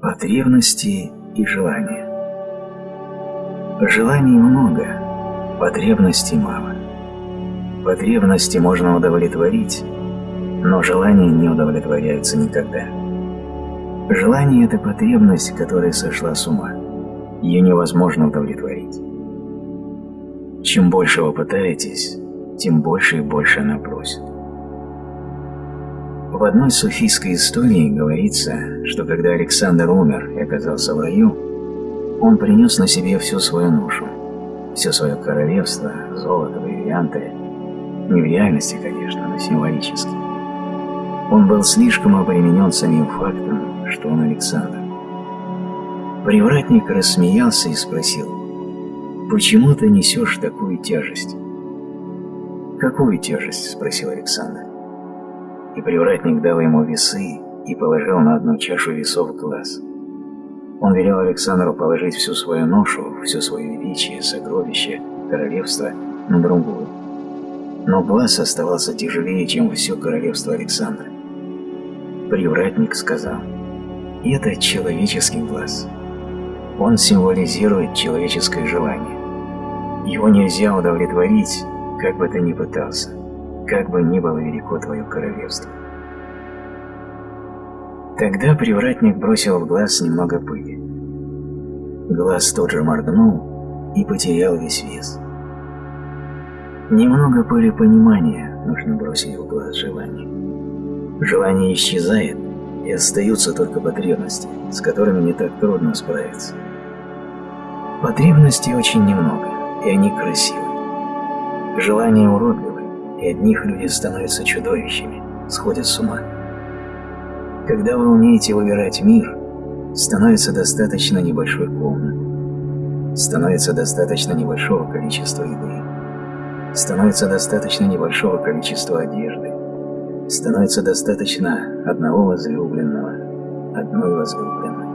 Потребности и желания. Желаний много, потребностей мало. Потребности можно удовлетворить, но желания не удовлетворяются никогда. Желание – это потребность, которая сошла с ума. Ее невозможно удовлетворить. Чем больше вы пытаетесь, тем больше и больше она просит. В одной суфийской истории говорится, что когда Александр умер и оказался в раю, он принес на себе всю свою ношу, все свое королевство, золото, бриллианты, не в реальности, конечно, но символически. Он был слишком обременен самим фактом, что он Александр. Привратник рассмеялся и спросил, «Почему ты несешь такую тяжесть?» «Какую тяжесть?» – спросил Александр и привратник дал ему весы и положил на одну чашу весов глаз. Он велел Александру положить всю свою ношу, все свое величие, сокровище, королевство на другую. Но глаз оставался тяжелее, чем все королевство Александра. Привратник сказал, «Это человеческий глаз. Он символизирует человеческое желание. Его нельзя удовлетворить, как бы ты ни пытался как бы ни было велико твое королевство. Тогда привратник бросил в глаз немного пыли. Глаз тот же моргнул и потерял весь вес. Немного пыли понимания нужно бросить в глаз желания. Желание исчезает, и остаются только потребности, с которыми не так трудно справиться. Потребностей очень немного, и они красивы. Желание уродливо, и от них люди становятся чудовищами, сходят с ума. Когда вы умеете выбирать мир, становится достаточно небольшой комнаты, становится достаточно небольшого количества еды, становится достаточно небольшого количества одежды, становится достаточно одного возлюбленного, одной возлюбленной.